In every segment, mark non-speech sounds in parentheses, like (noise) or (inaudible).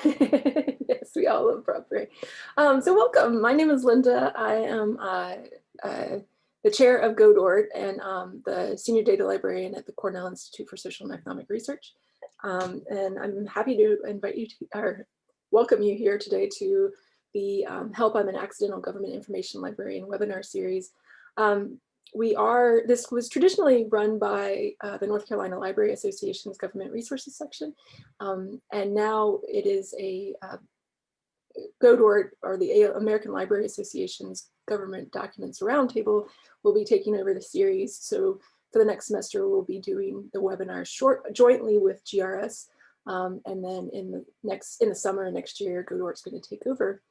(laughs) yes, we all love Bradbury. Um, so welcome. My name is Linda. I am uh, uh, the chair of GODORT and um, the senior data librarian at the Cornell Institute for Social and Economic Research. Um, and I'm happy to invite you to, or welcome you here today to the um, Help I'm an Accidental Government Information Librarian webinar series. Um, we are, this was traditionally run by uh, the North Carolina Library Association's Government Resources section. Um, and now it is a uh, GODORT or the American Library Association's Government Documents Roundtable will be taking over the series. So for the next semester, we'll be doing the webinar short jointly with GRS. Um, and then in the next in the summer next year, GODORT's going to take over.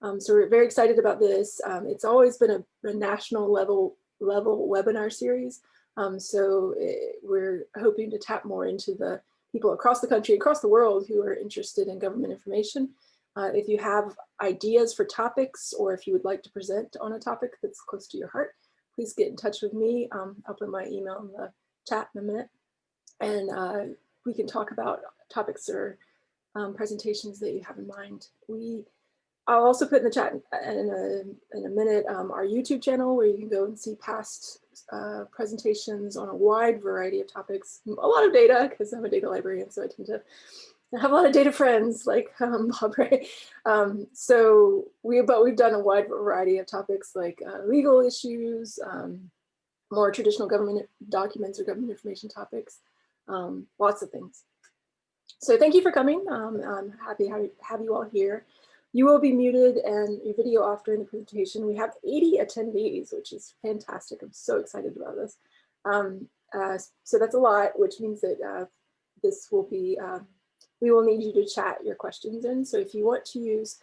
Um, so we're very excited about this. Um, it's always been a, a national level level webinar series. Um, so it, eh, we're hoping to tap more into the people across the country, across the world who are interested in government information. Uh, if you have ideas for topics or if you would like to present on a topic that's close to your heart, please get in touch with me. Um, I'll put my email in the chat in a minute and uh, we can talk about topics or um, presentations that you have in mind. We I'll also put in the chat in a, in a minute um, our YouTube channel where you can go and see past uh, presentations on a wide variety of topics, a lot of data because I'm a data librarian, so I tend to have a lot of data friends like (laughs) um, Bobray. Um, so we, but we've done a wide variety of topics like uh, legal issues, um, more traditional government documents or government information topics, um, lots of things. So thank you for coming. Um, I'm happy to have you all here. You will be muted and your video off during the presentation. We have 80 attendees, which is fantastic. I'm so excited about this. Um, uh, so that's a lot, which means that uh, this will be, uh, we will need you to chat your questions in. So if you want to use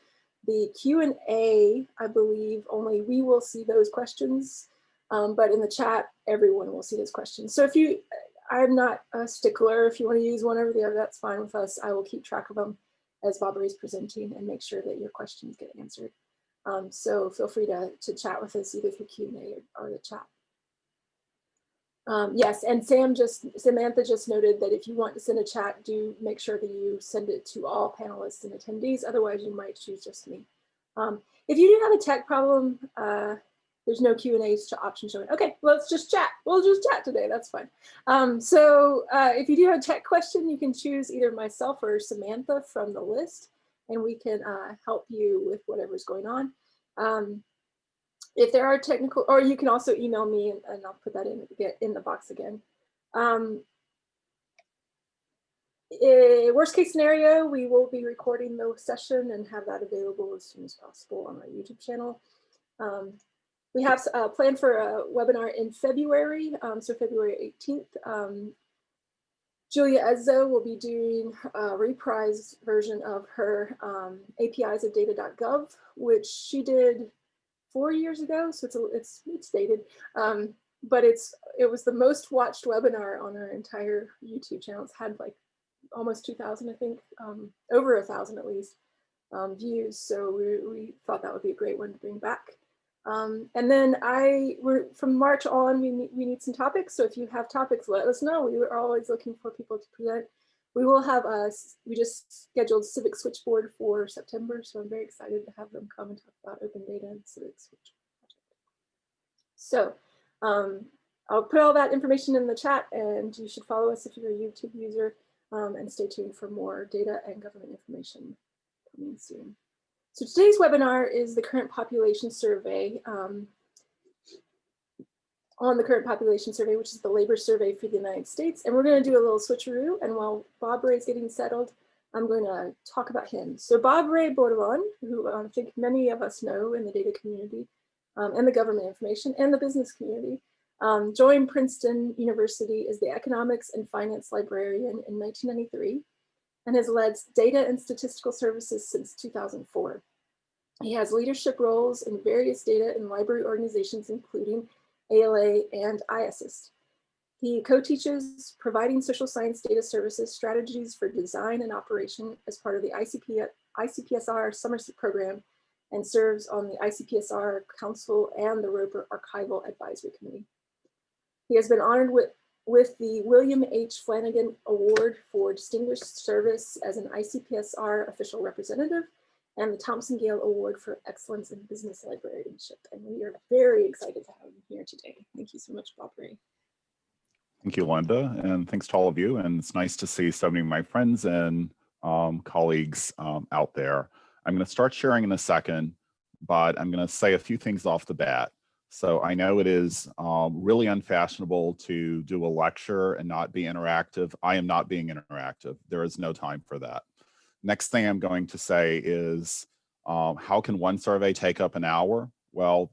the Q&A, I believe only we will see those questions, um, but in the chat, everyone will see those questions. So if you, I'm not a stickler, if you want to use one over the other, that's fine with us. I will keep track of them as Barbara is presenting and make sure that your questions get answered. Um, so feel free to, to chat with us either through Q&A or, or, the chat. Um, yes, and Sam just, Samantha just noted that if you want to send a chat, do make sure that you send it to all panelists and attendees, otherwise you might choose just me. Um, if you do have a tech problem, uh, there's no Q and A's to option showing. Okay, let's just chat. We'll just chat today. That's fine. Um, so uh, if you do have a tech question, you can choose either myself or Samantha from the list, and we can uh, help you with whatever's going on. Um, if there are technical, or you can also email me and, and I'll put that in, get in the box again. Um, eh, worst case scenario, we will be recording the session and have that available as soon as possible on our YouTube channel. We have uh, planned for a webinar in February, um, so February 18th. Um, Julia Ezzo will be doing a reprised version of her um, APIs of data.gov, which she did four years ago, so it's, a, it's, it's dated, um, but it's it was the most watched webinar on our entire YouTube channel. It's had like almost 2,000, I think, um, over a thousand at least um, views. So we, we thought that would be a great one to bring back. Um, and then I, we're from March on, we need, we need some topics. So if you have topics, let us know. We are always looking for people to present. We will have us, we just scheduled Civic Switchboard for September. So I'm very excited to have them come and talk about open data and Civic Switchboard. So um, I'll put all that information in the chat and you should follow us if you're a YouTube user um, and stay tuned for more data and government information coming soon. So today's webinar is the current population survey um, on the current population survey, which is the labor survey for the United States. And we're going to do a little switcheroo. And while Bobray is getting settled, I'm going to talk about him. So Bobray Bordelon, who I think many of us know in the data community um, and the government information and the business community, um, joined Princeton University as the economics and finance librarian in 1993 and has led data and statistical services since 2004. He has leadership roles in various data and library organizations, including ALA and IASSIST. He co-teaches providing social science data services strategies for design and operation as part of the ICP, ICPSR summer program and serves on the ICPSR Council and the Roper Archival Advisory Committee. He has been honored with with the William H. Flanigan Award for Distinguished Service as an ICPSR official representative and the Thomson Gale Award for Excellence in Business Librarianship. And we are very excited to have him here today. Thank you so much, Bobray. Thank you, Linda, and thanks to all of you. And it's nice to see so many of my friends and um, colleagues um, out there. I'm going to start sharing in a second, but I'm going to say a few things off the bat. So I know it is um, really unfashionable to do a lecture and not be interactive. I am not being interactive. There is no time for that. Next thing I'm going to say is, um, how can one survey take up an hour? Well,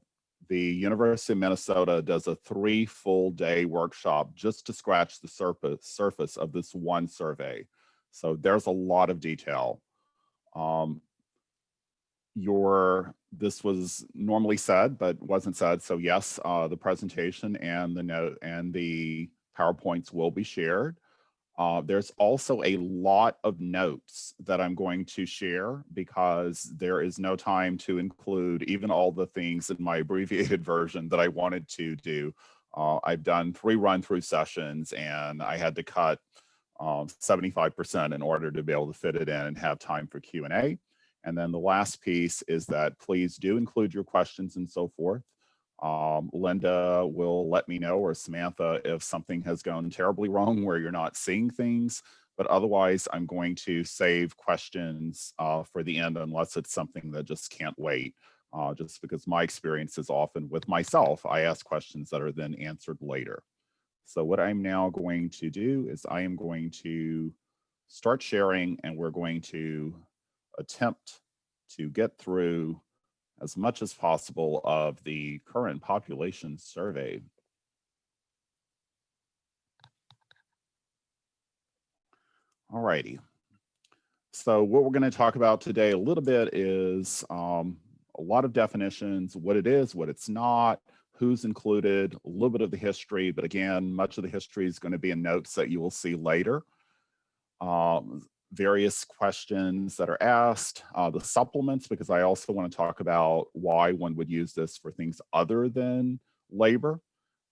the University of Minnesota does a three full day workshop just to scratch the surface, surface of this one survey. So there's a lot of detail. Um, your this was normally said but wasn't said so yes uh, the presentation and the note and the powerpoints will be shared uh, there's also a lot of notes that I'm going to share because there is no time to include even all the things in my abbreviated (laughs) version that I wanted to do. Uh, I've done three run through sessions and I had to cut 75% um, in order to be able to fit it in and have time for Q&A. And then the last piece is that please do include your questions and so forth. Um, Linda will let me know or Samantha if something has gone terribly wrong where you're not seeing things, but otherwise I'm going to save questions uh, for the end unless it's something that just can't wait. Uh, just because my experience is often with myself, I ask questions that are then answered later. So what I'm now going to do is I am going to start sharing and we're going to attempt to get through as much as possible of the current population survey. All righty. So what we're going to talk about today a little bit is um, a lot of definitions, what it is, what it's not, who's included, a little bit of the history, but again, much of the history is going to be in notes that you will see later. Um, various questions that are asked, uh, the supplements, because I also want to talk about why one would use this for things other than labor,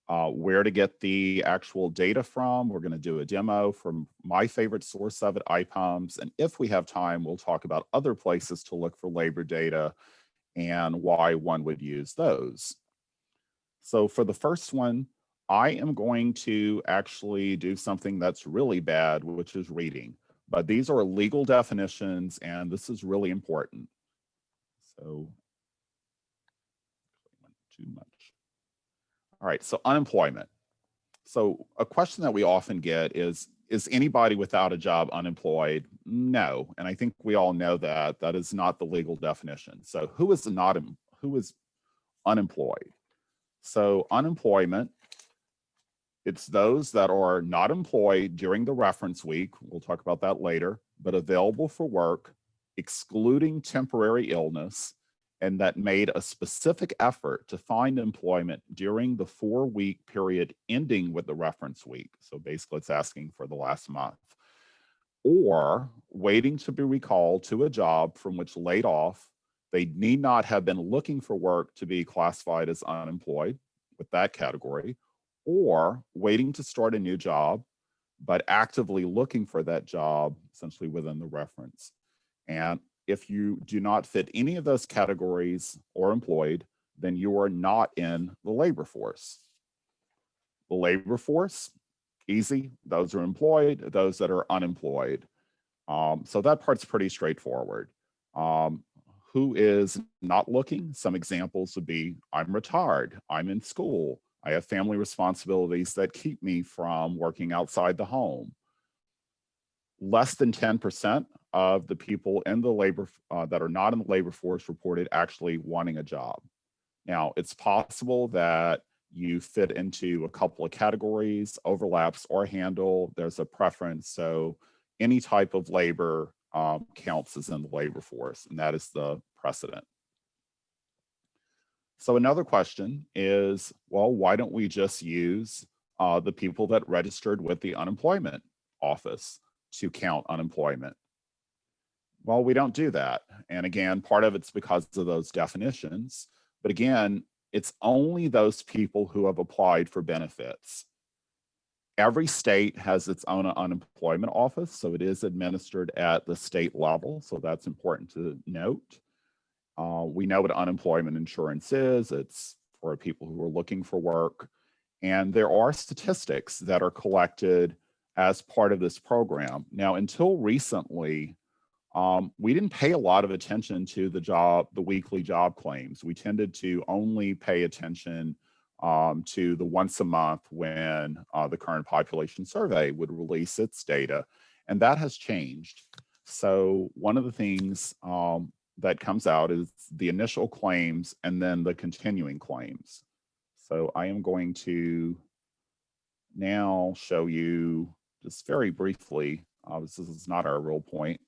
uh, where to get the actual data from. We're going to do a demo from my favorite source of it, IPUMS. And if we have time, we'll talk about other places to look for labor data and why one would use those. So for the first one, I am going to actually do something that's really bad, which is reading. But these are legal definitions, and this is really important. So, too much. All right, so unemployment. So a question that we often get is, is anybody without a job unemployed? No, and I think we all know that that is not the legal definition. So who is not, who is unemployed? So unemployment it's those that are not employed during the reference week, we'll talk about that later, but available for work, excluding temporary illness, and that made a specific effort to find employment during the four week period ending with the reference week. So basically it's asking for the last month. Or waiting to be recalled to a job from which laid off, they need not have been looking for work to be classified as unemployed with that category, or waiting to start a new job, but actively looking for that job essentially within the reference. And if you do not fit any of those categories or employed, then you are not in the labor force. The labor force, easy, those are employed, those that are unemployed. Um, so that part's pretty straightforward. Um, who is not looking? Some examples would be, I'm retired, I'm in school, I have family responsibilities that keep me from working outside the home. Less than 10% of the people in the labor uh, that are not in the labor force reported actually wanting a job. Now, it's possible that you fit into a couple of categories, overlaps or handle, there's a preference. So any type of labor um, counts as in the labor force, and that is the precedent. So another question is, well, why don't we just use uh, the people that registered with the unemployment office to count unemployment? Well, we don't do that. And again, part of it's because of those definitions. But again, it's only those people who have applied for benefits. every state has its own unemployment office, so it is administered at the state level. So that's important to note. Uh, we know what unemployment insurance is. It's for people who are looking for work. And there are statistics that are collected as part of this program. Now, until recently, um, we didn't pay a lot of attention to the job, the weekly job claims. We tended to only pay attention um, to the once a month when uh, the current population survey would release its data. And that has changed. So one of the things um, that comes out is the initial claims and then the continuing claims. So I am going to now show you just very briefly, uh, this is not our real point,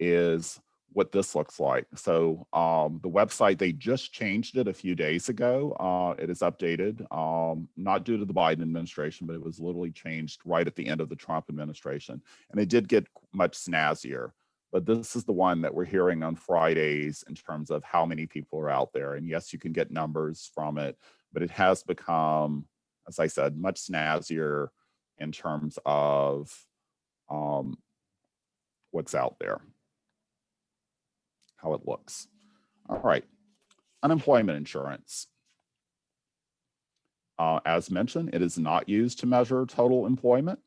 is what this looks like. So um, the website, they just changed it a few days ago. Uh, it is updated, um, not due to the Biden administration, but it was literally changed right at the end of the Trump administration. And it did get much snazzier. But this is the one that we're hearing on Fridays in terms of how many people are out there. And yes, you can get numbers from it, but it has become, as I said, much snazzier in terms of um, what's out there how it looks. All right, unemployment insurance. Uh, as mentioned, it is not used to measure total employment.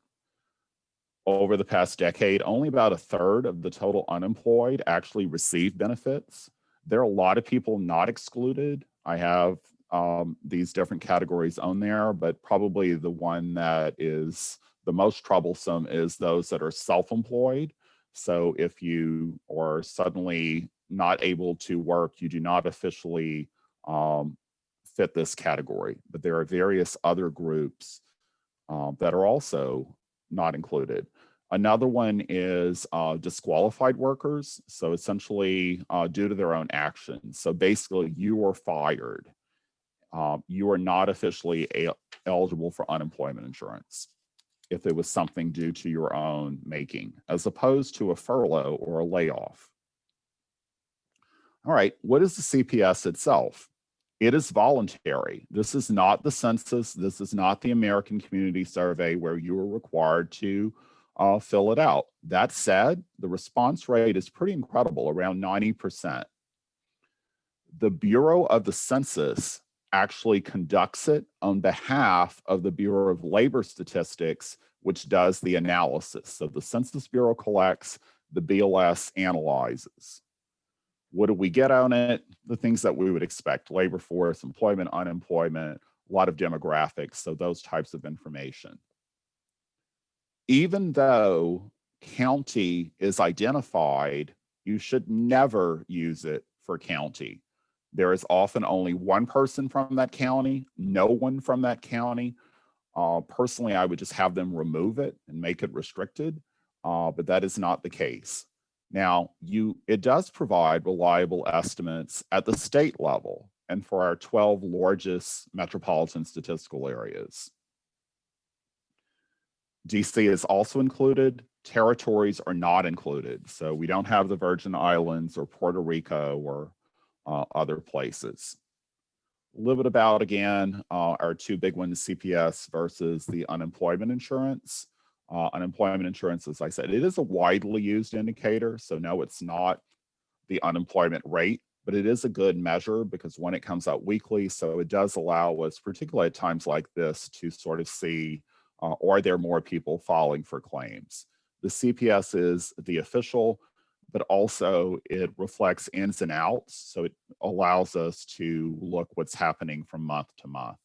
Over the past decade, only about a third of the total unemployed actually receive benefits. There are a lot of people not excluded. I have um, these different categories on there, but probably the one that is the most troublesome is those that are self-employed. So if you are suddenly not able to work, you do not officially um, fit this category. But there are various other groups um, that are also not included. Another one is uh, disqualified workers. So essentially uh, due to their own actions. So basically you are fired. Um, you are not officially eligible for unemployment insurance if it was something due to your own making, as opposed to a furlough or a layoff. All right, what is the CPS itself? It is voluntary. This is not the census. This is not the American Community Survey where you are required to uh, fill it out. That said, the response rate is pretty incredible, around 90%. The Bureau of the Census actually conducts it on behalf of the Bureau of Labor Statistics, which does the analysis. So the Census Bureau collects, the BLS analyzes. What do we get on it? The things that we would expect, labor force, employment, unemployment, a lot of demographics, so those types of information. Even though county is identified, you should never use it for county. There is often only one person from that county, no one from that county. Uh, personally, I would just have them remove it and make it restricted, uh, but that is not the case. Now, you it does provide reliable estimates at the state level and for our 12 largest metropolitan statistical areas. DC is also included. Territories are not included. So we don't have the Virgin Islands or Puerto Rico or uh, other places. A little bit about, again, uh, our two big ones, CPS versus the unemployment insurance. Uh, unemployment insurance, as I said, it is a widely used indicator. So no, it's not the unemployment rate, but it is a good measure because when it comes out weekly, so it does allow us, particularly at times like this, to sort of see, uh, are there more people filing for claims? The CPS is the official, but also it reflects ins and outs. So it allows us to look what's happening from month to month.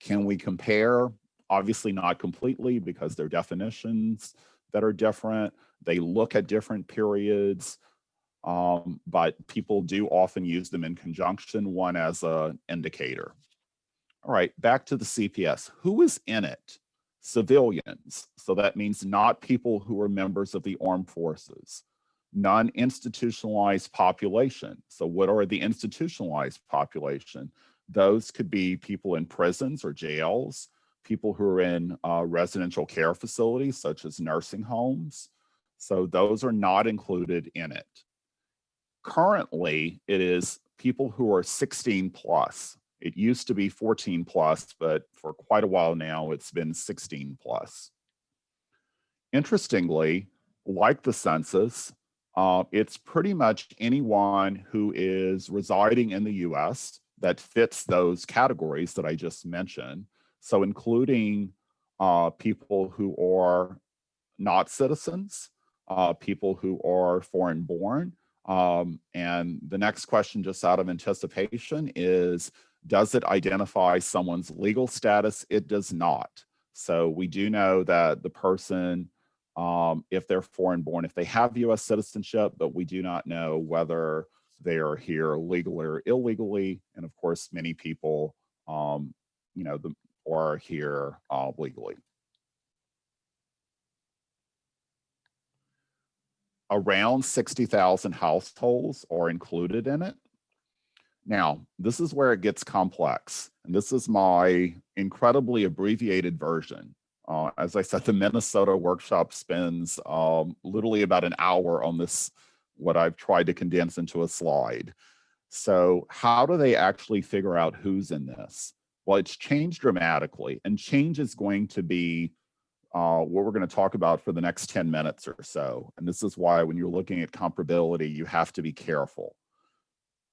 Can we compare? obviously not completely because they're definitions that are different. They look at different periods, um, but people do often use them in conjunction, one as an indicator. All right, back to the CPS. Who is in it? Civilians. So that means not people who are members of the armed forces. Non-institutionalized population. So what are the institutionalized population? Those could be people in prisons or jails, people who are in uh, residential care facilities, such as nursing homes. So those are not included in it. Currently, it is people who are 16 plus It used to be 14 plus, but for quite a while now, it's been 16 plus. Interestingly, like the census, uh, it's pretty much anyone who is residing in the US that fits those categories that I just mentioned. So including uh, people who are not citizens, uh, people who are foreign born. Um, and the next question just out of anticipation is, does it identify someone's legal status? It does not. So we do know that the person, um, if they're foreign born, if they have US citizenship, but we do not know whether they are here legally or illegally. And of course, many people, um, you know, the, are here uh, legally. Around 60,000 households are included in it. Now, this is where it gets complex. And this is my incredibly abbreviated version. Uh, as I said, the Minnesota workshop spends um, literally about an hour on this, what I've tried to condense into a slide. So how do they actually figure out who's in this? Well, it's changed dramatically and change is going to be uh, what we're going to talk about for the next 10 minutes or so. And this is why when you're looking at comparability, you have to be careful.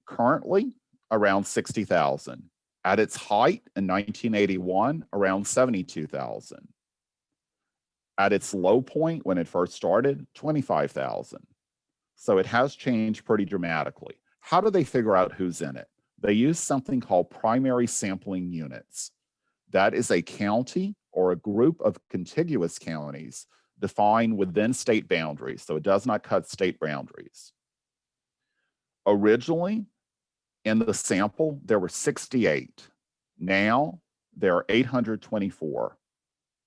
Currently, around 60,000. At its height in 1981, around 72,000. At its low point when it first started, 25,000. So it has changed pretty dramatically. How do they figure out who's in it? They use something called primary sampling units. That is a county or a group of contiguous counties defined within state boundaries, so it does not cut state boundaries. Originally, in the sample, there were 68. Now, there are 824.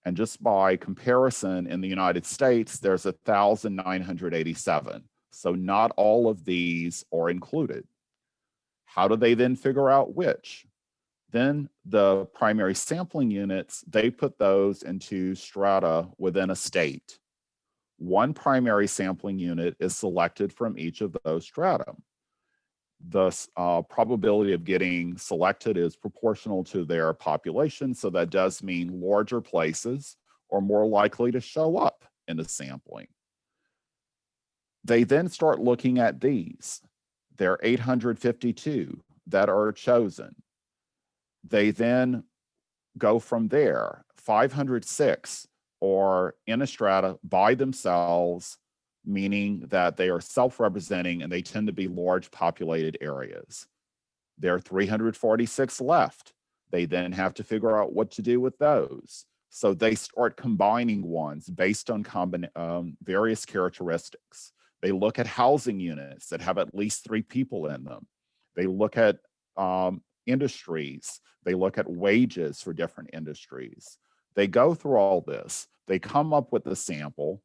And just by comparison, in the United States, there's 1,987. So not all of these are included. How do they then figure out which? Then the primary sampling units, they put those into strata within a state. One primary sampling unit is selected from each of those strata. The uh, probability of getting selected is proportional to their population. So that does mean larger places are more likely to show up in the sampling. They then start looking at these. There are 852 that are chosen. They then go from there. 506 are in a strata by themselves, meaning that they are self-representing and they tend to be large populated areas. There are 346 left. They then have to figure out what to do with those. So they start combining ones based on um, various characteristics. They look at housing units that have at least three people in them. They look at um, industries. They look at wages for different industries. They go through all this. They come up with a sample.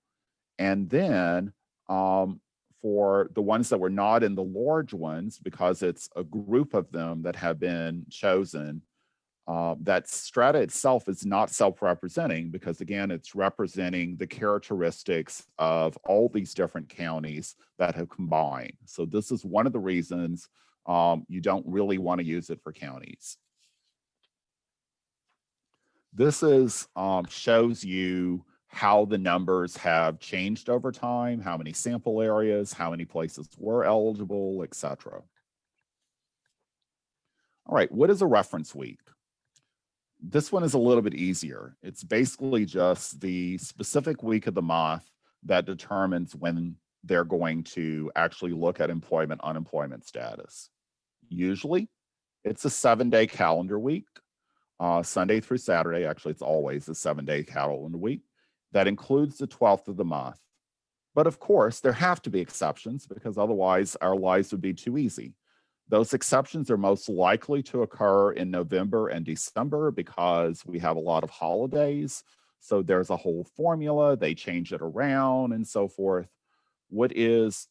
And then um, for the ones that were not in the large ones, because it's a group of them that have been chosen, uh, that strata itself is not self-representing because again, it's representing the characteristics of all these different counties that have combined. So this is one of the reasons um, you don't really want to use it for counties. This is um, shows you how the numbers have changed over time, how many sample areas, how many places were eligible, etc. All right, what is a reference week? This one is a little bit easier. It's basically just the specific week of the month that determines when they're going to actually look at employment unemployment status. Usually it's a seven day calendar week, uh, Sunday through Saturday. Actually, it's always a seven day calendar week that includes the 12th of the month. But of course, there have to be exceptions because otherwise our lives would be too easy. Those exceptions are most likely to occur in November and December because we have a lot of holidays. So there's a whole formula, they change it around and so forth. What is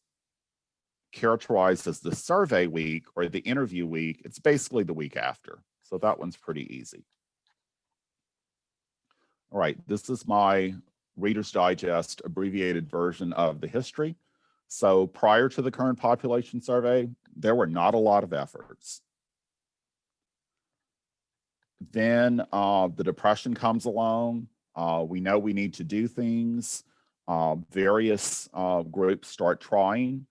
characterized as the survey week or the interview week, it's basically the week after. So that one's pretty easy. All right, this is my Reader's Digest abbreviated version of the history. So prior to the current population survey, there were not a lot of efforts. then uh, the depression comes along. Uh, we know we need to do things. Uh, various uh, groups start trying.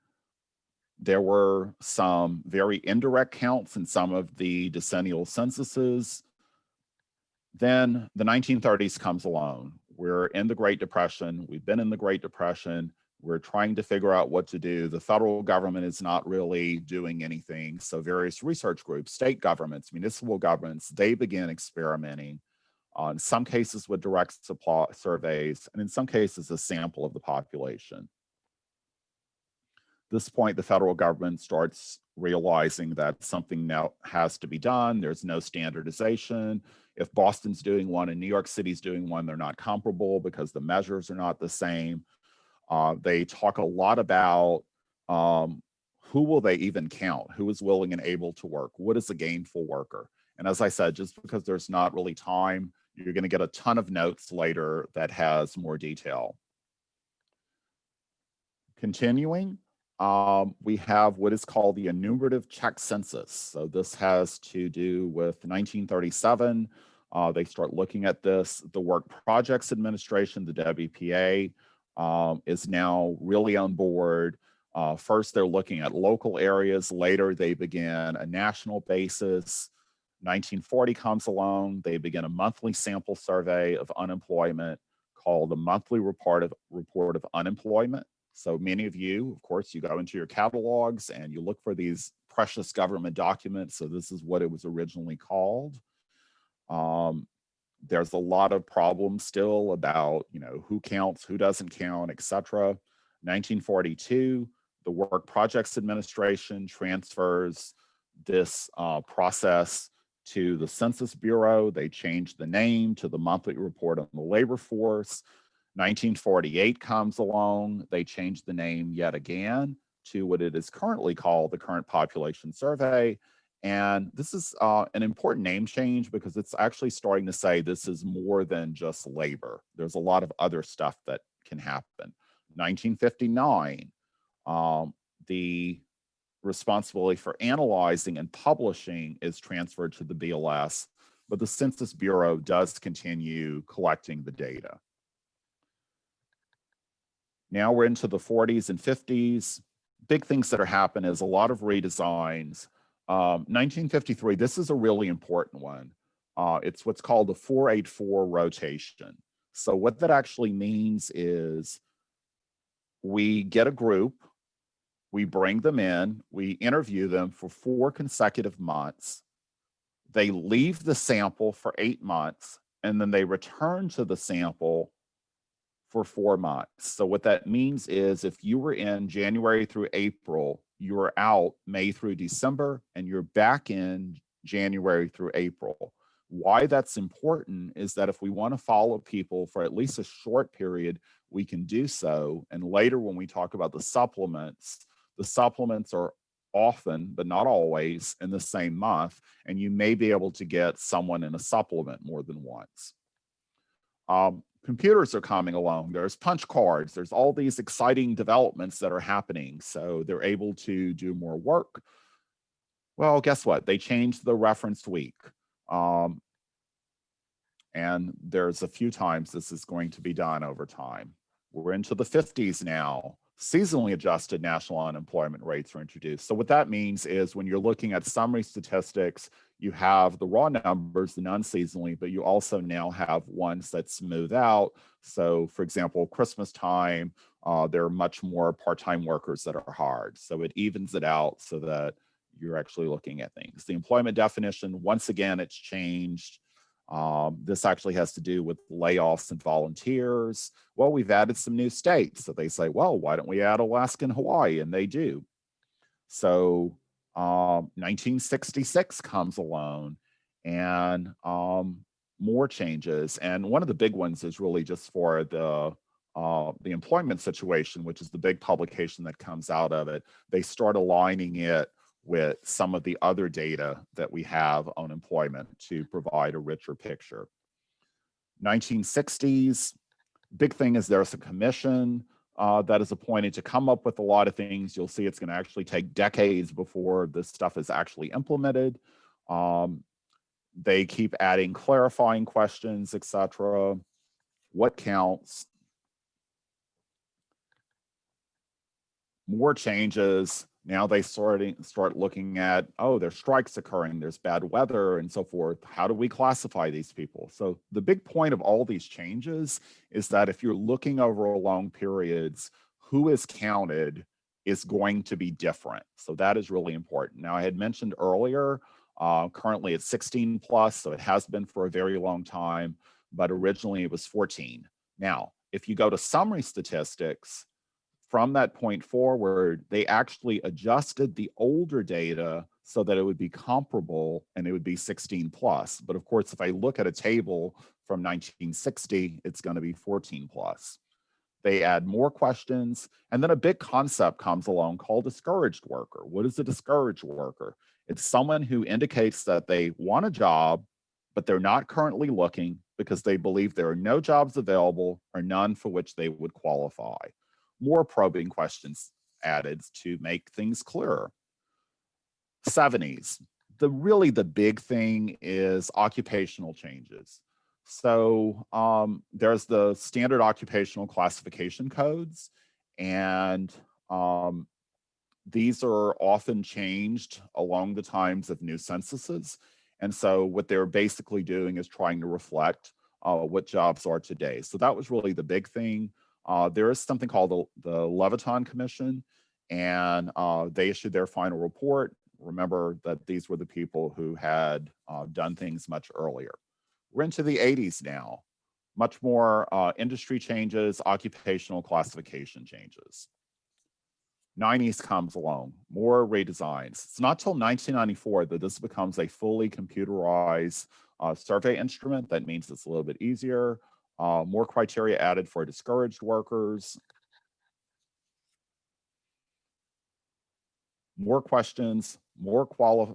There were some very indirect counts in some of the decennial censuses. Then the 1930s comes along. We're in the Great Depression. We've been in the Great Depression. We're trying to figure out what to do. The federal government is not really doing anything. So various research groups, state governments, municipal governments, they begin experimenting in some cases with direct supply surveys, and in some cases a sample of the population. this point, the federal government starts realizing that something now has to be done. There's no standardization. If Boston's doing one and New York City's doing one, they're not comparable because the measures are not the same. Uh, they talk a lot about um, who will they even count? Who is willing and able to work? What is a gainful worker? And as I said, just because there's not really time, you're going to get a ton of notes later that has more detail. Continuing, um, we have what is called the enumerative check census. So this has to do with 1937. Uh, they start looking at this. The Work Projects Administration, the WPA, um, is now really on board. Uh, first, they're looking at local areas. Later, they begin a national basis. 1940 comes along. They begin a monthly sample survey of unemployment called the Monthly Report of, Report of Unemployment. So many of you, of course, you go into your catalogs and you look for these precious government documents. So this is what it was originally called. Um, there's a lot of problems still about, you know, who counts, who doesn't count, etc. 1942, the Work Projects Administration transfers this uh, process to the Census Bureau. They changed the name to the Monthly Report on the Labor Force. 1948 comes along. They changed the name yet again to what it is currently called the Current Population Survey. And this is uh, an important name change because it's actually starting to say this is more than just labor. There's a lot of other stuff that can happen. 1959, um, the responsibility for analyzing and publishing is transferred to the BLS, but the Census Bureau does continue collecting the data. Now we're into the 40s and 50s. Big things that are happening is a lot of redesigns. Um, 1953, this is a really important one. Uh, it's what's called the 484 rotation. So what that actually means is we get a group, we bring them in, we interview them for four consecutive months. They leave the sample for eight months, and then they return to the sample for four months. So what that means is if you were in January through April, you are out May through December, and you're back in January through April. Why that's important is that if we want to follow people for at least a short period, we can do so. And later when we talk about the supplements, the supplements are often, but not always, in the same month, and you may be able to get someone in a supplement more than once. Um, computers are coming along. There's punch cards. There's all these exciting developments that are happening. So they're able to do more work. Well, guess what? They changed the referenced week. Um, and there's a few times this is going to be done over time. We're into the 50s now seasonally adjusted national unemployment rates are introduced. So what that means is when you're looking at summary statistics, you have the raw numbers, the non-seasonally, but you also now have ones that smooth out. So for example, Christmas time, uh, there are much more part-time workers that are hard. So it evens it out so that you're actually looking at things. The employment definition, once again, it's changed. Um, this actually has to do with layoffs and volunteers. Well, we've added some new states. So they say, well, why don't we add Alaska and Hawaii? And they do. So um, 1966 comes along and um, more changes. And one of the big ones is really just for the uh, the employment situation, which is the big publication that comes out of it. They start aligning it with some of the other data that we have on employment to provide a richer picture. 1960s, big thing is there's a commission uh, that is appointed to come up with a lot of things. You'll see it's going to actually take decades before this stuff is actually implemented. Um, they keep adding clarifying questions, etc. What counts? More changes. Now they starting start looking at, oh, there's strikes occurring, there's bad weather and so forth. How do we classify these people? So the big point of all these changes is that if you're looking over long periods, who is counted is going to be different. So that is really important. Now I had mentioned earlier, uh, currently it's 16 plus, so it has been for a very long time, but originally it was 14. Now, if you go to summary statistics, from that point forward, they actually adjusted the older data so that it would be comparable and it would be 16 plus. But of course, if I look at a table from 1960, it's gonna be 14 plus. They add more questions. And then a big concept comes along called discouraged worker. What is a discouraged worker? It's someone who indicates that they want a job, but they're not currently looking because they believe there are no jobs available or none for which they would qualify. More probing questions added to make things clearer. 70s, the really the big thing is occupational changes. So um, there's the standard occupational classification codes, and um, these are often changed along the times of new censuses. And so what they're basically doing is trying to reflect uh, what jobs are today. So that was really the big thing. Uh, there is something called the, the Levitan Commission, and uh, they issued their final report. Remember that these were the people who had uh, done things much earlier. We're into the 80s now. Much more uh, industry changes, occupational classification changes. 90s comes along, more redesigns. It's not till 1994 that this becomes a fully computerized uh, survey instrument. That means it's a little bit easier. Uh, more criteria added for discouraged workers. More questions, more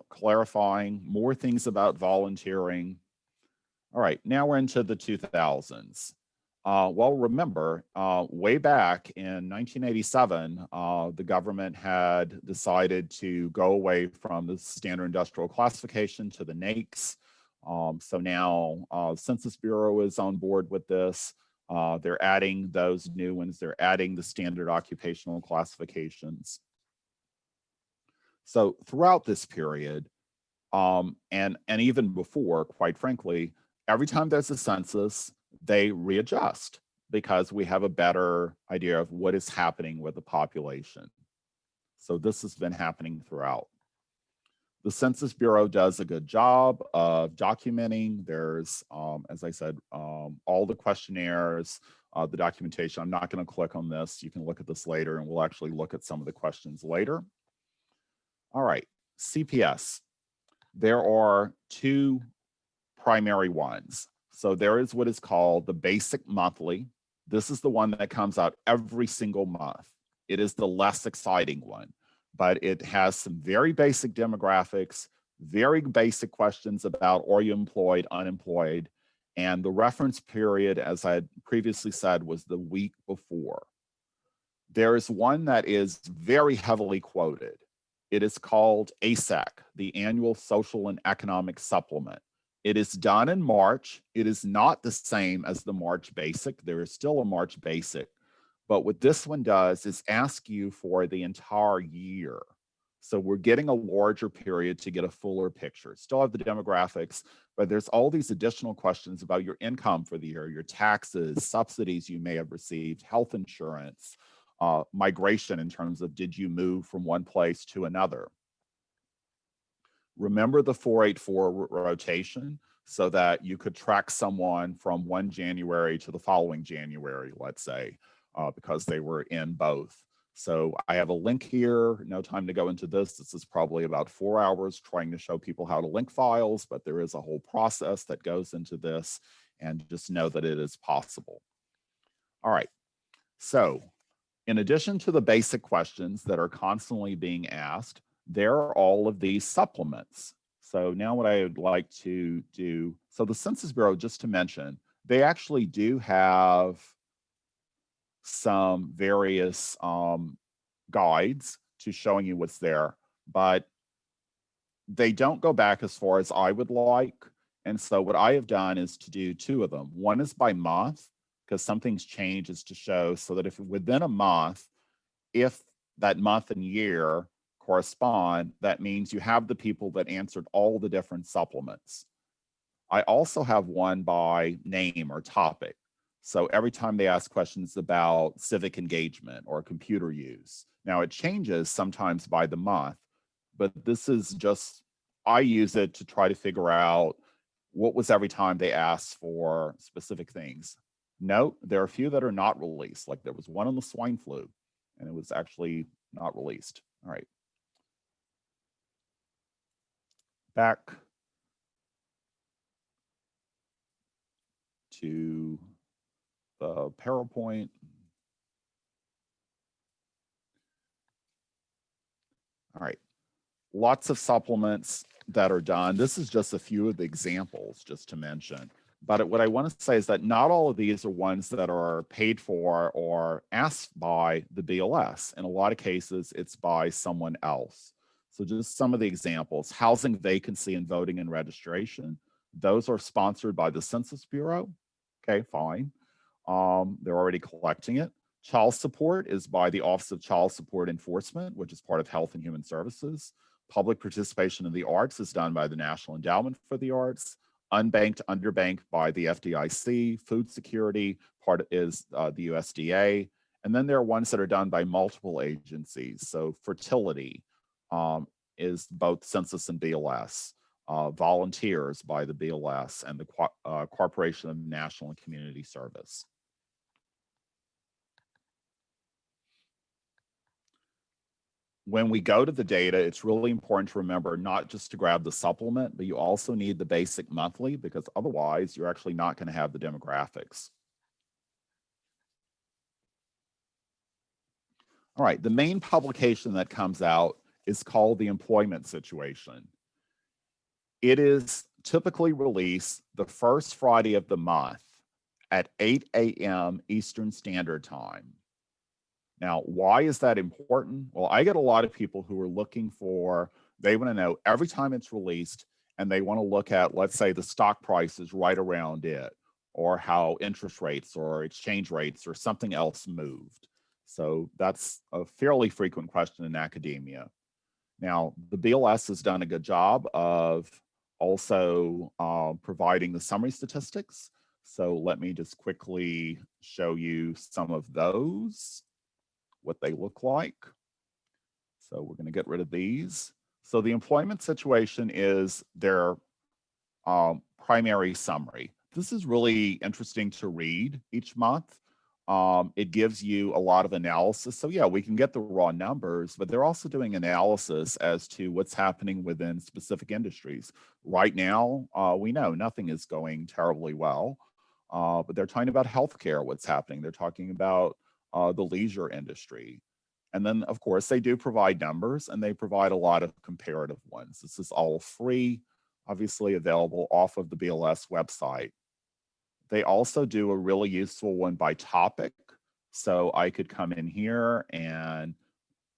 clarifying, more things about volunteering, all right, now we're into the 2000s. Uh, well, remember, uh, way back in 1987, uh, the government had decided to go away from the standard industrial classification to the NAICS. Um, so now uh, Census Bureau is on board with this. Uh, they're adding those new ones. They're adding the standard occupational classifications. So throughout this period, um, and, and even before, quite frankly, every time there's a census, they readjust because we have a better idea of what is happening with the population. So this has been happening throughout. The Census Bureau does a good job of documenting. There's, um, as I said, um, all the questionnaires, uh, the documentation. I'm not going to click on this. You can look at this later and we'll actually look at some of the questions later. All right, CPS. There are two primary ones. So there is what is called the basic monthly. This is the one that comes out every single month. It is the less exciting one, but it has some very basic demographics, very basic questions about are you employed, unemployed, and the reference period, as I had previously said, was the week before. There is one that is very heavily quoted. It is called ASEC, the Annual Social and Economic Supplement. It is done in March. It is not the same as the March Basic. There is still a March Basic. But what this one does is ask you for the entire year. So we're getting a larger period to get a fuller picture. Still have the demographics, but there's all these additional questions about your income for the year, your taxes, subsidies you may have received, health insurance, uh, migration in terms of did you move from one place to another. Remember the 484 rotation so that you could track someone from one January to the following January, let's say, uh, because they were in both. So I have a link here, no time to go into this. This is probably about four hours trying to show people how to link files, but there is a whole process that goes into this and just know that it is possible. All right, so in addition to the basic questions that are constantly being asked, there are all of these supplements. So now what I would like to do, so the Census Bureau, just to mention, they actually do have some various um, guides to showing you what's there, but they don't go back as far as I would like. And so what I have done is to do two of them. One is by month, because something's changed is to show so that if within a month, if that month and year correspond, that means you have the people that answered all the different supplements. I also have one by name or topic. So every time they ask questions about civic engagement or computer use. Now it changes sometimes by the month, but this is mm. just, I use it to try to figure out what was every time they asked for specific things. Note, there are a few that are not released, like there was one on the swine flu, and it was actually not released. All right. Back to the PowerPoint. All right, lots of supplements that are done. This is just a few of the examples just to mention. But what I want to say is that not all of these are ones that are paid for or asked by the BLS. In a lot of cases, it's by someone else. So just some of the examples, housing vacancy and voting and registration. Those are sponsored by the Census Bureau. Okay, fine. Um, they're already collecting it. Child support is by the Office of Child Support Enforcement, which is part of Health and Human Services. Public participation in the arts is done by the National Endowment for the Arts. Unbanked, underbanked by the FDIC. Food security part is uh, the USDA. And then there are ones that are done by multiple agencies. So fertility um, is both census and BLS. Uh, volunteers by the BLS and the Co uh, Corporation of National and Community Service. When we go to the data, it's really important to remember not just to grab the supplement, but you also need the basic monthly because otherwise you're actually not going to have the demographics. All right, the main publication that comes out is called the employment situation. It is typically released the first Friday of the month at 8 a.m. Eastern Standard Time. Now, why is that important? Well, I get a lot of people who are looking for, they want to know every time it's released and they want to look at, let's say the stock price is right around it or how interest rates or exchange rates or something else moved. So that's a fairly frequent question in academia. Now, the BLS has done a good job of also uh, providing the summary statistics. So let me just quickly show you some of those what they look like. So we're going to get rid of these. So the employment situation is their um, primary summary. This is really interesting to read each month. Um, it gives you a lot of analysis. So yeah, we can get the raw numbers, but they're also doing analysis as to what's happening within specific industries. Right now, uh, we know nothing is going terribly well, uh, but they're talking about healthcare, what's happening. They're talking about uh, the leisure industry. And then, of course, they do provide numbers and they provide a lot of comparative ones. This is all free, obviously available off of the BLS website. They also do a really useful one by topic. So I could come in here and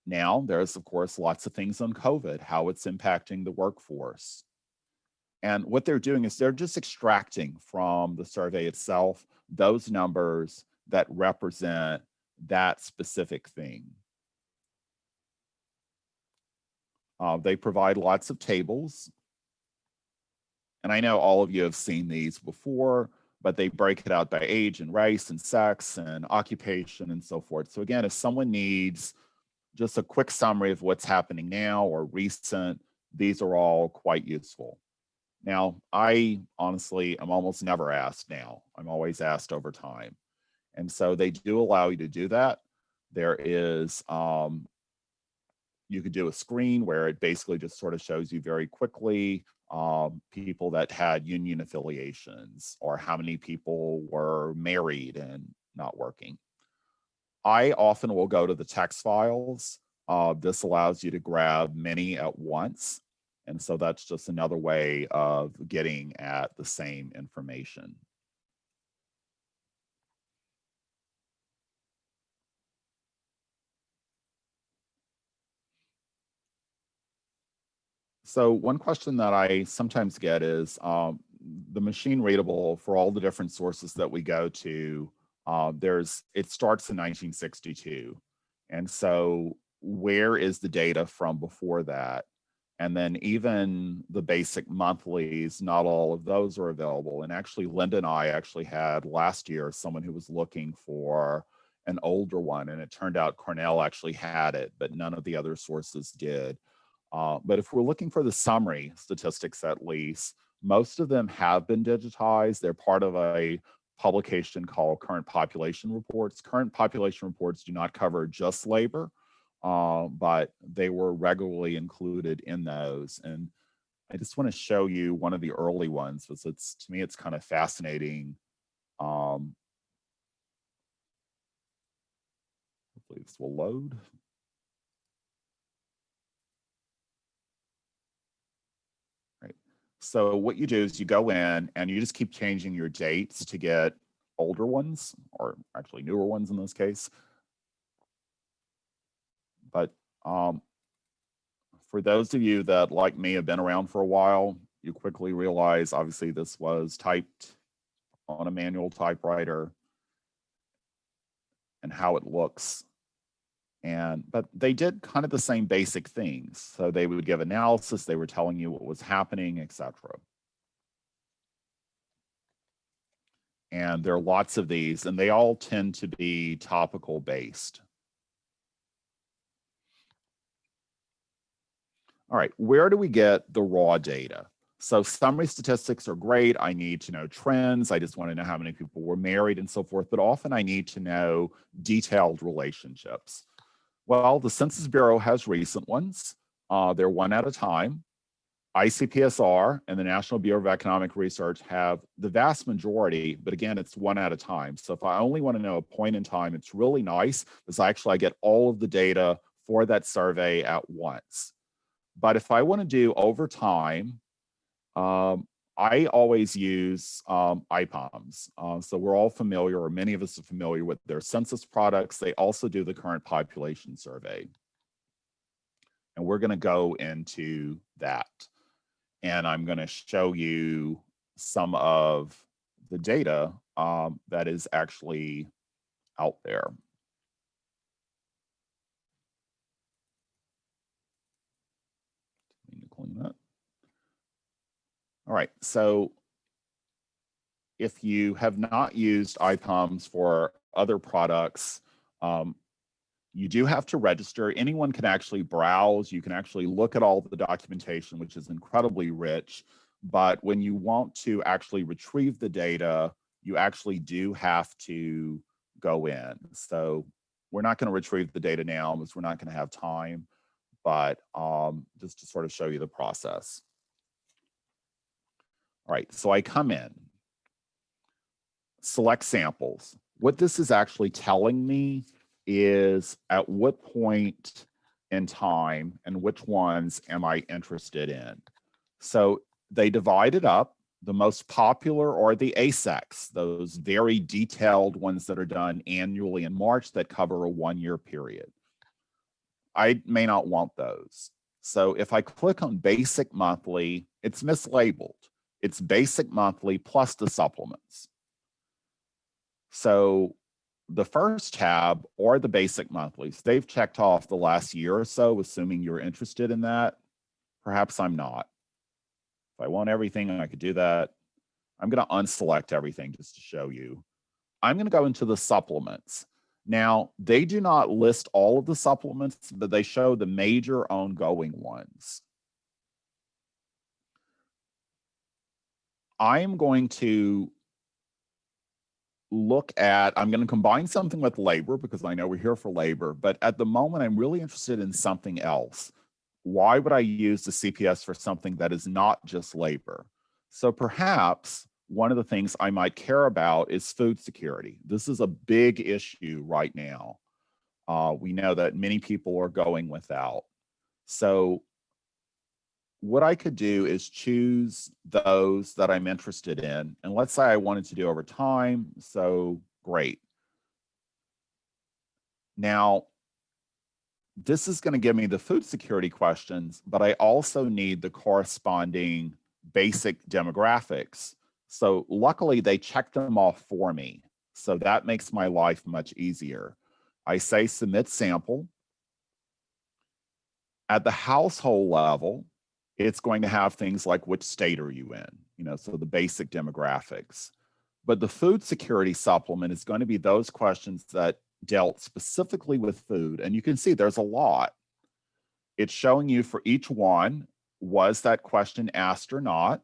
now there's, of course, lots of things on COVID, how it's impacting the workforce. And what they're doing is they're just extracting from the survey itself those numbers that represent that specific thing. Uh, they provide lots of tables. And I know all of you have seen these before, but they break it out by age and race and sex and occupation and so forth. So again, if someone needs just a quick summary of what's happening now or recent, these are all quite useful. Now, I honestly, I'm almost never asked now. I'm always asked over time. And so they do allow you to do that. There is, um, you could do a screen where it basically just sort of shows you very quickly um, people that had union affiliations or how many people were married and not working. I often will go to the text files. Uh, this allows you to grab many at once. And so that's just another way of getting at the same information. So one question that I sometimes get is, um, the machine readable for all the different sources that we go to, uh, there's, it starts in 1962. And so where is the data from before that? And then even the basic monthlies, not all of those are available. And actually, Linda and I actually had last year someone who was looking for an older one, and it turned out Cornell actually had it, but none of the other sources did. Uh, but if we're looking for the summary statistics at least, most of them have been digitized. They're part of a publication called Current Population Reports. Current Population Reports do not cover just labor, uh, but they were regularly included in those. And I just want to show you one of the early ones because it's to me it's kind of fascinating. Um, hopefully this will load. Right. So what you do is you go in and you just keep changing your dates to get older ones or actually newer ones in this case. But um, for those of you that, like me, have been around for a while, you quickly realize, obviously, this was typed on a manual typewriter and how it looks. And, but they did kind of the same basic things. So they would give analysis, they were telling you what was happening, etc. And there are lots of these, and they all tend to be topical based. All right, where do we get the raw data? So summary statistics are great. I need to know trends. I just want to know how many people were married and so forth, but often I need to know detailed relationships. Well, the Census Bureau has recent ones. Uh, they're one at a time. ICPSR and the National Bureau of Economic Research have the vast majority, but again, it's one at a time. So if I only want to know a point in time, it's really nice because actually I get all of the data for that survey at once. But if I want to do over time, um, I always use um, IPUMS. Uh, so we're all familiar, or many of us are familiar with their census products. They also do the current population survey. And we're going to go into that. And I'm going to show you some of the data um, that is actually out there. Need to clean that. All right, so if you have not used IPUMS for other products, um, you do have to register. Anyone can actually browse. You can actually look at all the documentation, which is incredibly rich. But when you want to actually retrieve the data, you actually do have to go in. So we're not going to retrieve the data now because we're not going to have time but um, just to sort of show you the process. All right, so I come in, select samples. What this is actually telling me is at what point in time and which ones am I interested in. So they divide it up. The most popular are the ASECs, those very detailed ones that are done annually in March that cover a one-year period. I may not want those. So if I click on basic monthly, it's mislabeled. It's basic monthly plus the supplements. So the first tab or the basic monthlies, they've checked off the last year or so, assuming you're interested in that. Perhaps I'm not. If I want everything, I could do that. I'm going to unselect everything just to show you. I'm going to go into the supplements. Now, they do not list all of the supplements, but they show the major ongoing ones. I am going to look at, I'm going to combine something with labor because I know we're here for labor, but at the moment I'm really interested in something else. Why would I use the CPS for something that is not just labor? So perhaps one of the things I might care about is food security. This is a big issue right now. Uh, we know that many people are going without. So what I could do is choose those that I'm interested in. And let's say I wanted to do over time. So great. Now, this is going to give me the food security questions, but I also need the corresponding basic demographics So luckily they checked them off for me. So that makes my life much easier. I say submit sample. At the household level, it's going to have things like which state are you in, you know, so the basic demographics. But the food security supplement is going to be those questions that dealt specifically with food. And you can see there's a lot. It's showing you for each one, was that question asked or not?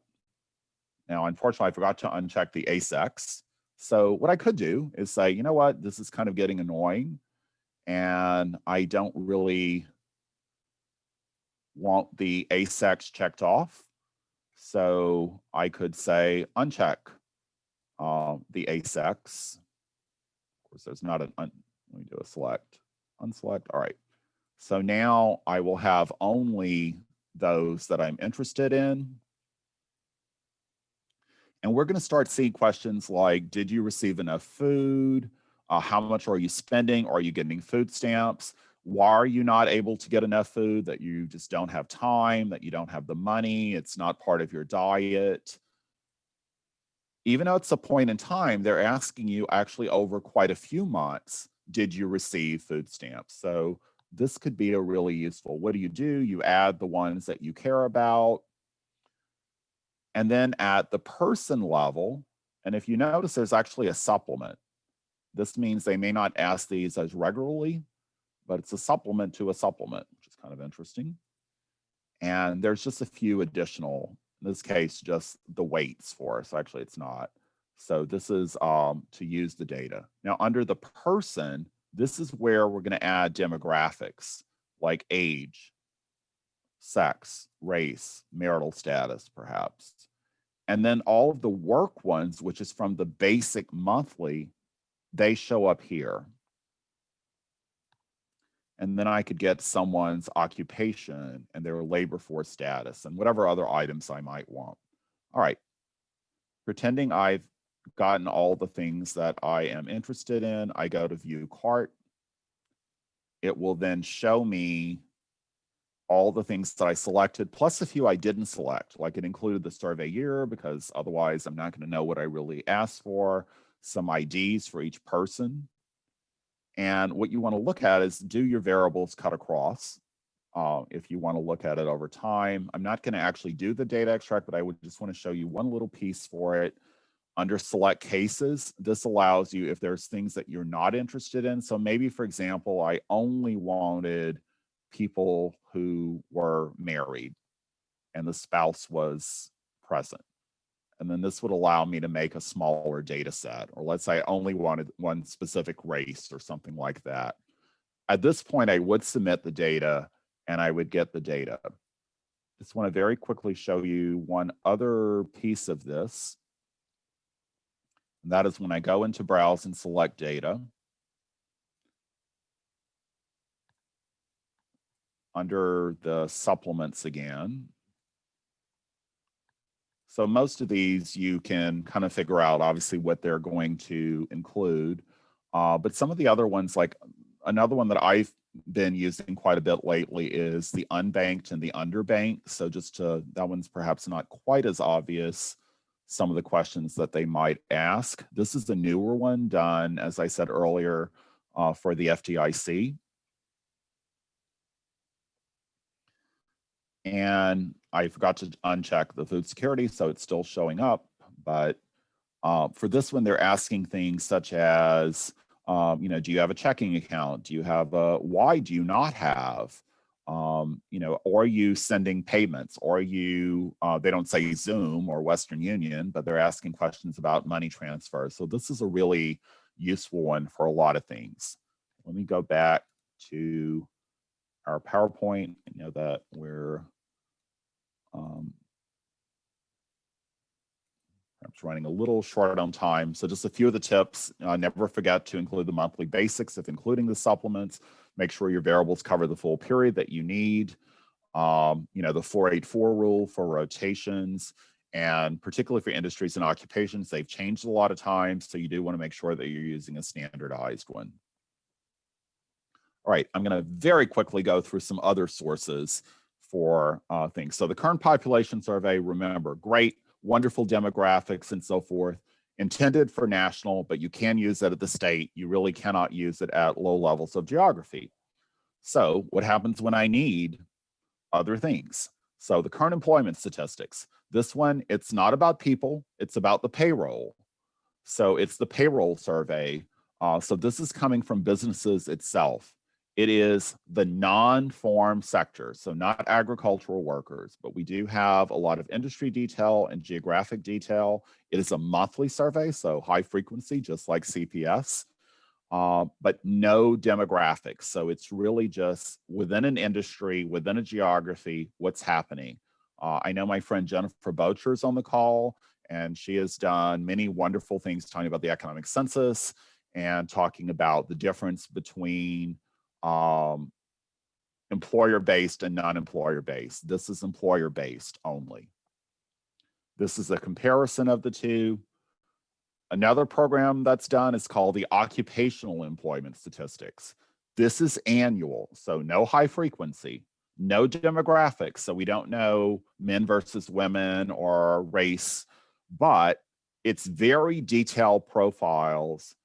Now, unfortunately, I forgot to uncheck the ASECs. So what I could do is say, you know what, this is kind of getting annoying and I don't really want the ASECs checked off. So I could say uncheck uh, the ASECs. Of course, there's not an, un let me do a select, unselect. All right. So now I will have only those that I'm interested in. And we're going to start seeing questions like, did you receive enough food? Uh, how much are you spending? Are you getting food stamps? Why are you not able to get enough food? That you just don't have time, that you don't have the money, it's not part of your diet. Even though it's a point in time, they're asking you actually over quite a few months, did you receive food stamps? So this could be a really useful. What do you do? You add the ones that you care about. And then at the person level, and if you notice there's actually a supplement. This means they may not ask these as regularly, but it's a supplement to a supplement, which is kind of interesting. And there's just a few additional, in this case, just the weights for us. Actually, it's not. So this is um, to use the data. Now under the person, this is where we're going to add demographics like age, sex, race, marital status, perhaps. And then all of the work ones, which is from the basic monthly, they show up here. And then I could get someone's occupation and their labor force status and whatever other items I might want. All right, pretending I've gotten all the things that I am interested in. I go to view cart. It will then show me all the things that I selected, plus a few I didn't select, like it included the survey year, because otherwise I'm not going to know what I really asked for, some IDs for each person. And what you want to look at is do your variables cut across? Uh, if you want to look at it over time. I'm not going to actually do the data extract, but I would just want to show you one little piece for it under select cases, this allows you if there's things that you're not interested in. So maybe, for example, I only wanted people who were married and the spouse was present. And then this would allow me to make a smaller data set, or let's say I only wanted one specific race or something like that. At this point, I would submit the data and I would get the data. Just want to very quickly show you one other piece of this. And that is when I go into browse and select data. Under the supplements again. So most of these you can kind of figure out obviously what they're going to include. Uh, but some of the other ones like another one that I've been using quite a bit lately is the unbanked and the underbanked. So just to, that one's perhaps not quite as obvious some of the questions that they might ask. This is the newer one done, as I said earlier, uh, for the FDIC. And I forgot to uncheck the food security, so it's still showing up. But uh, for this one, they're asking things such as, um, you know, do you have a checking account? Do you have a, why do you not have? um, you know, are you sending payments? Are you, uh, they don't say Xoom or Western Union, but they're asking questions about money transfer. So this is a really useful one for a lot of things. Let me go back to our PowerPoint. I know that we're um, perhaps running a little short on time. So just a few of the tips. Uh, never forget to include the monthly basics if including the supplements make sure your variables cover the full period that you need. Um, you know, the 484 rule for rotations, and particularly for industries and occupations, they've changed a lot of times. So you do want to make sure that you're using a standardized one. All right, I'm going to very quickly go through some other sources for uh, things. So the current population survey, remember, great. wonderful demographics and so forth, intended for national, but you can use it at the state. You really cannot use it at low levels of geography. So what happens when I need other things? So the current employment statistics, this one, it's not about people, it's about the payroll. So it's the payroll survey. Uh, so this is coming from businesses itself. It is the non-farm sector, so not agricultural workers, but we do have a lot of industry detail and geographic detail. It is a monthly survey, so high frequency, just like CPS, uh, but no demographics. So it's really just within an industry, within a geography, what's happening. Uh, I know my friend Jennifer Bocher is on the call, and she has done many wonderful things talking about the economic census and talking about the difference between um, employer-based and non-employer-based. This is employer-based only. This is a comparison of the two. Another program that's done is called the Occupational Employment Statistics. This is annual, so no high frequency, no demographics, so we don't know men versus women or race, but it's very detailed profiles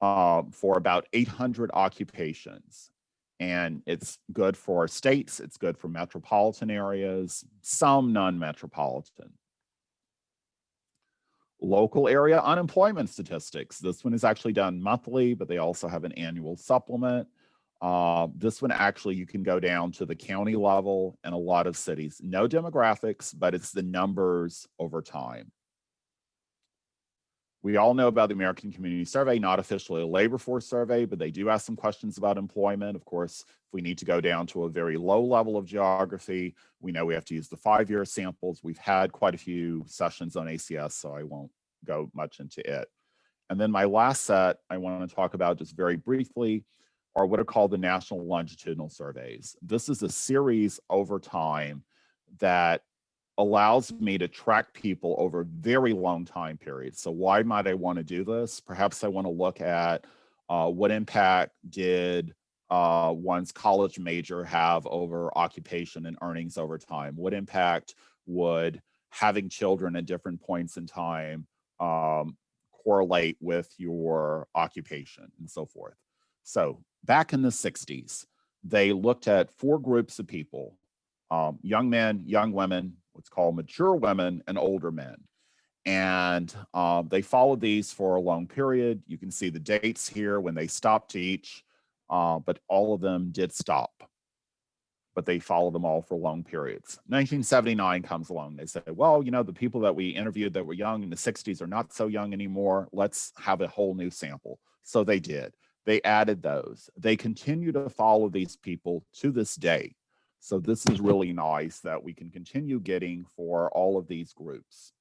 um, for about 800 occupations and it's good for states, it's good for metropolitan areas, some non-metropolitan. Local area unemployment statistics. This one is actually done monthly, but they also have an annual supplement. Uh, this one actually you can go down to the county level and a lot of cities. No demographics, but it's the numbers over time. We all know about the American Community Survey, not officially a labor force survey, but they do ask some questions about employment. Of course, if we need to go down to a very low level of geography, we know we have to use the five-year samples. We've had quite a few sessions on ACS, so I won't go much into it. And then my last set I want to talk about just very briefly are what are called the National Longitudinal Surveys. This is a series over time that allows me to track people over very long time periods. So why might I want to do this? Perhaps I want to look at uh, what impact did uh, one's college major have over occupation and earnings over time? What impact would having children at different points in time um, correlate with your occupation and so forth? So back in the 60s, they looked at four groups of people, um, young men, young women, what's called mature women and older men. And um, they followed these for a long period. You can see the dates here when they stopped each, uh, but all of them did stop. But they followed them all for long periods. 1979 comes along. They say, well, you know, the people that we interviewed that were young in the 60s are not so young anymore. Let's have a whole new sample. So they did. They added those. They continue to follow these people to this day. So this is really nice that we can continue getting for all of these groups.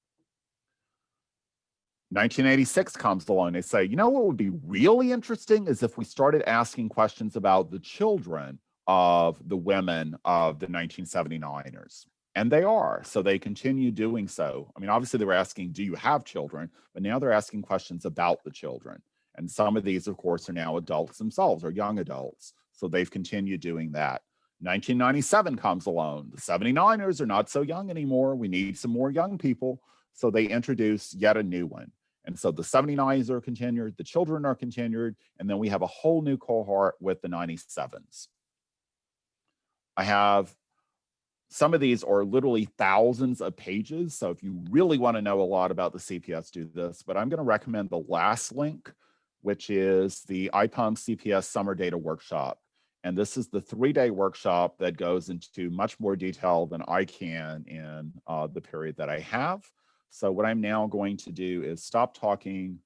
1986 comes along. They say, you know what would be really interesting is if we started asking questions about the children of the women of the 1979ers. And they are, so they continue doing so. I mean, obviously they were asking, do you have children? But now they're asking questions about the children. And some of these, of course, are now adults themselves or young adults. So they've continued doing that. 1997 comes along. The 79ers are not so young anymore. We need some more young people. So they introduce yet a new one. And so the 79s are continued, the children are continued, and then we have a whole new cohort with the 97s. I have some of these are literally thousands of pages. So if you really want to know a lot about the CPS, do this. But I'm going to recommend the last link, which is the IPUM CPS Summer Data Workshop. And this is the three-day workshop that goes into much more detail than I can in uh, the period that I have. So what I'm now going to do is stop talking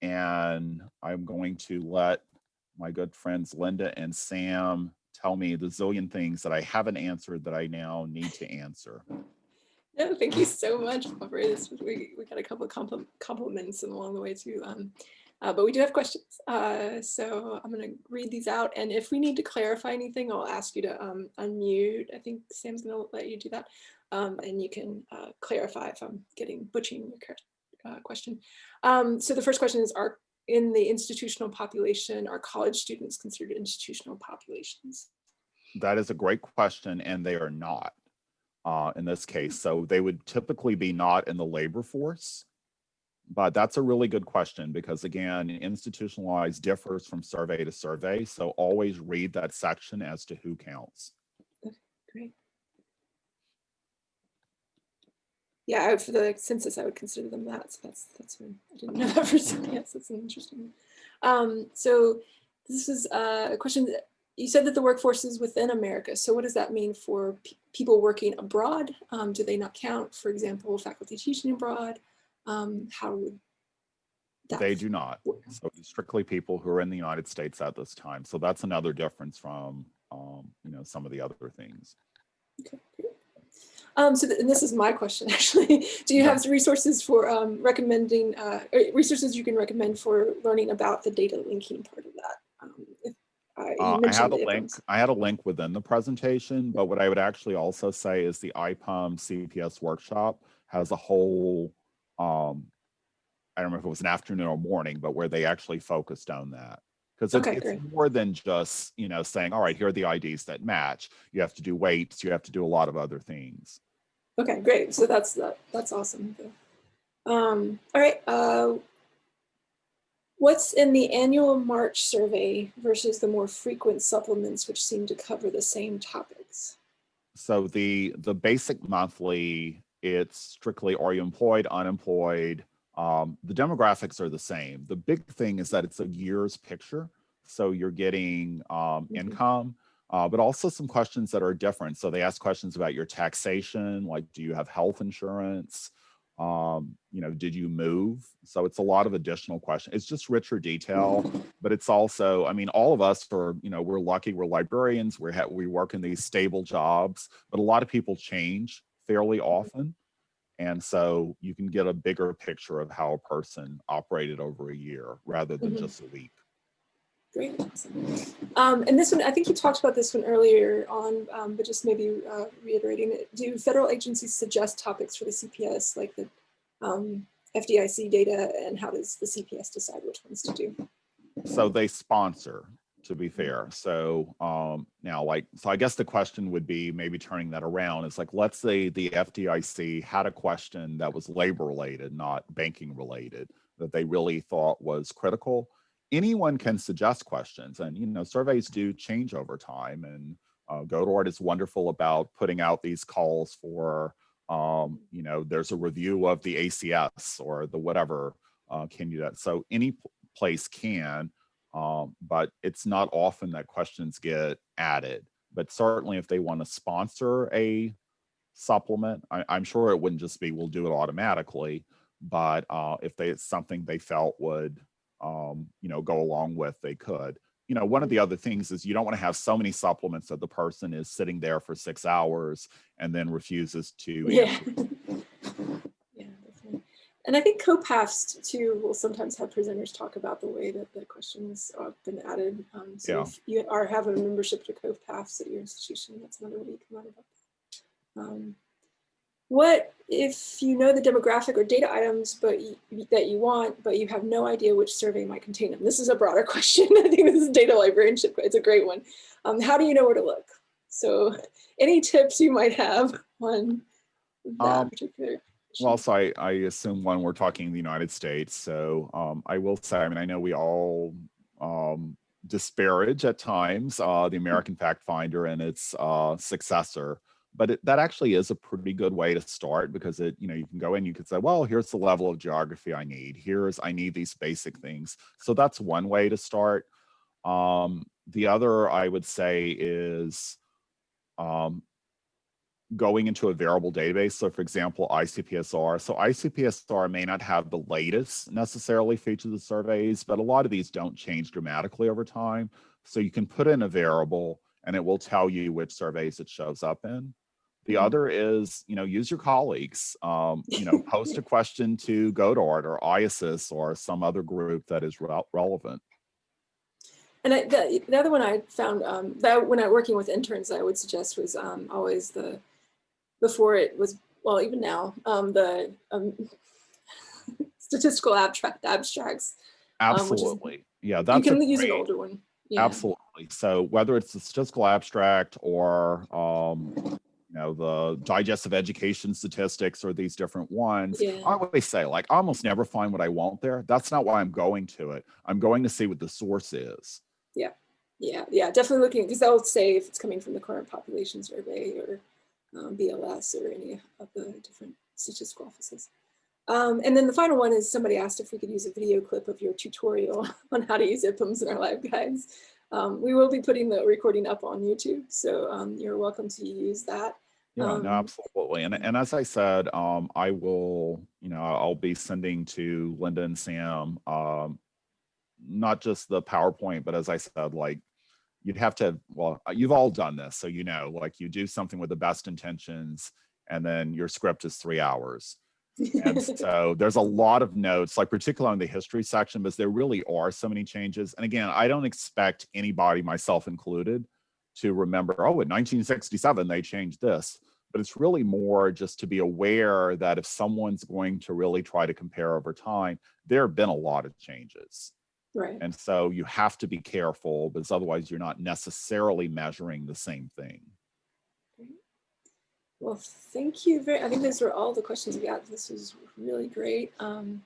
and I'm going to let my good friends Linda and Sam tell me the zillion things that I haven't answered that I now need to answer. No, thank you so much, Bobray. We, we got a couple of compliments along the way too. Um, uh, but we do have questions. Uh, so I'm going to read these out. And if we need to clarify anything, I'll ask you to um, unmute. I think Sam's going to let you do that. Um, and you can uh, clarify if I'm getting butchering your uh, question. Um, so the first question is, are in the institutional population, are college students considered institutional populations? That is a great question, and they are not. uh, in this case. So they would typically be not in the labor force. But that's a really good question because again, institutionalized differs from survey to survey. So always read that section as to who counts. Okay, Great. Yeah, for the census, I would consider them that. So that's that's one. I didn't know that for something else. That's interesting. Um, so this is uh, a question that you said that the workforce is within America. So what does that mean for people working abroad? Um, do they not count? For example, faculty teaching abroad. Um, how would that? They do not. work? So it's strictly people who are in the United States at this time. So that's another difference from, um, you know, some of the other things. Okay, great. Um, so th- this is my question (laughs) actually. Do you have resources for um, recommending uh, resources you can recommend for learning about the data linking part of that? Um, if, uh, I had a link. I had a link within the presentation, but what I would actually also say is the IPUM CPS workshop has a whole, um, I don't know if it was an afternoon or morning, but where they actually focused on that. Because it's, Okay, it's more than just, you know, saying, all right, here are the IDs that match. You have to do weights, you have to do a lot of other things. Okay, great. So that's that, that's awesome. Um, all right. Uh, what's in the annual March survey versus the more frequent supplements, which seem to cover the same topics? So the the basic monthly, it's strictly are you employed, unemployed? Um, the demographics are the same. The big thing is that it's a year's picture. So you're getting um, Mhm. income, uh, but also some questions that are different. So they ask questions about your taxation, like do you have health insurance? Um, you know, did you move? So it's a lot of additional questions. It's just richer detail but it's also i mean all of us are you know we're lucky we're librarians we we work in these stable jobs but a lot of people change fairly often and so you can get a bigger picture of how a person operated over a year rather than Mhm. just a week Great. Um, and this one, I think you talked about this one earlier on, um, but just maybe uh, reiterating it. Do federal agencies suggest topics for the CPS, like the um, FDIC data, and how does the CPS decide which ones to do? so they sponsor to be fair. So um now like so i guess the question would be maybe turning that around. It's like let's say the fdic had a question that was labor related not banking related that they really thought was critical. Anyone can suggest questions and you know surveys do change over time and uh, godort is wonderful about putting out these calls for um you know there's a review of the acs or the whatever uh, can you that so any place can um, but it's not often that questions get added. But certainly if they want to sponsor a supplement, I, I'm sure it wouldn't just be, we'll do it automatically. But uh, if they, it's something they felt would, um, you know, go along with, they could. You know, one of the other things is you don't want to have so many supplements that the person is sitting there for six hours and then refuses to. Yeah. (laughs) answer. yeah, definitely. And I think COPAFs too will sometimes have presenters talk about the way that the questions have been added. Um, so Yeah. if you are have a membership to COPAFs at your institution, that's another way you can learn about that. Um, what if you know the demographic or data items but you, that you want, but you have no idea which survey might contain them? This is a broader (laughs) question. I think this is data librarianship. It's a great one. Um, how do you know where to look? So (laughs) any tips you might have on that Um, particular? Well, so I, I assume when we're talking the United States, so um, I will say, I mean, I know we all um, disparage at times uh, the American Fact Finder and its uh, successor, but it, that actually is a pretty good way to start because it, you know, you can go in, you could say, well, here's the level of geography I need. Here's, I need these basic things. So that's one way to start. Um, the other I would say is um, going into a variable database. So for example, ICPSR. So ICPSR may not have the latest necessarily features of surveys, but a lot of these don't change dramatically over time. So you can put in a variable and it will tell you which surveys it shows up in. The Mhm. other is, you know, use your colleagues. Um, you know, (laughs) post a question to GODORT or IASSIST or some other group that is rel- relevant. And I, the, the other one I found um, that when I working with interns, I would suggest was um, always the before it was well even now um, the um, (laughs) statistical abstract abstracts. Um, is- Absolutely. yeah, you that's a can use an great- older one. Yeah. Absolutely. So whether it's the statistical abstract or, um, you you know, the Digest of Education Statistics or these different ones. Yeah. I always say, like, I almost never find what I want there. That's not why I'm going to it. I'm going to see what the source is. Yeah, yeah, yeah, definitely looking, because they'll say if it's coming from the current population survey or um, BLS or any of the different statistical offices. Um, and then the final one is somebody asked if we could use a video clip of your tutorial (laughs) on how to use IPUMS in our LibGuides. Um, we will be putting the recording up on YouTube, so um, you're welcome to use that. Yeah, no, Um, absolutely. And, and as I said, um, I will, you know, I'll be sending to Linda and Sam, um, not just the PowerPoint, but as I said, like, you'd have to, well, uh, you've all done this. So, you know, like you do something with the best intentions and then your script is three hours. And (laughs) so there's a lot of notes, like particularly on the history section, because there really are so many changes. And again, I don't expect anybody, myself included, to remember, oh, in 1967, they changed this. But it's really more just to be aware that if someone's going to really try to compare over time, there have been a lot of changes. Right. And so you have to be careful because otherwise you're not necessarily measuring the same thing. Well, thank you very, I think those were all the questions we got. This was really great. Um,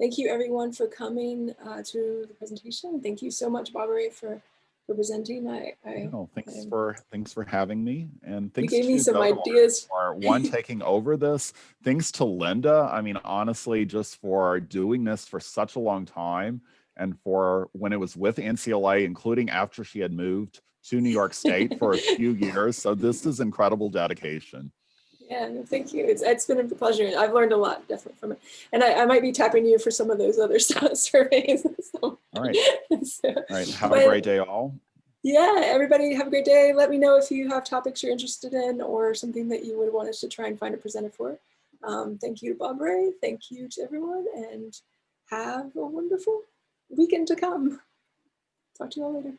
thank you everyone for coming uh, to the presentation. Thank you so much, Barbara, for, for presenting. I, I No, thanks I'm- for thanks for having me, and you thanks gave me some ideas. for (laughs) one taking over this. Thanks to Linda. I mean, honestly, just for doing this for such a long time, and for when it was with NCLA, including after she had moved to New York State for a few (laughs) years. So this is incredible dedication. Yeah, no, thank you. It's, it's been a pleasure. I've learned a lot definitely from it. And I, I might be tapping you for some of those other (laughs) surveys. (laughs) So, All right, so, all right. Have But- a great day, all. yeah, everybody have a great day. Let me know if you have topics you're interested in or something that you would want us to try and find a presenter for. Um, thank you to Bobray. Thank you to everyone and have a wonderful weekend to come. Talk to you all later.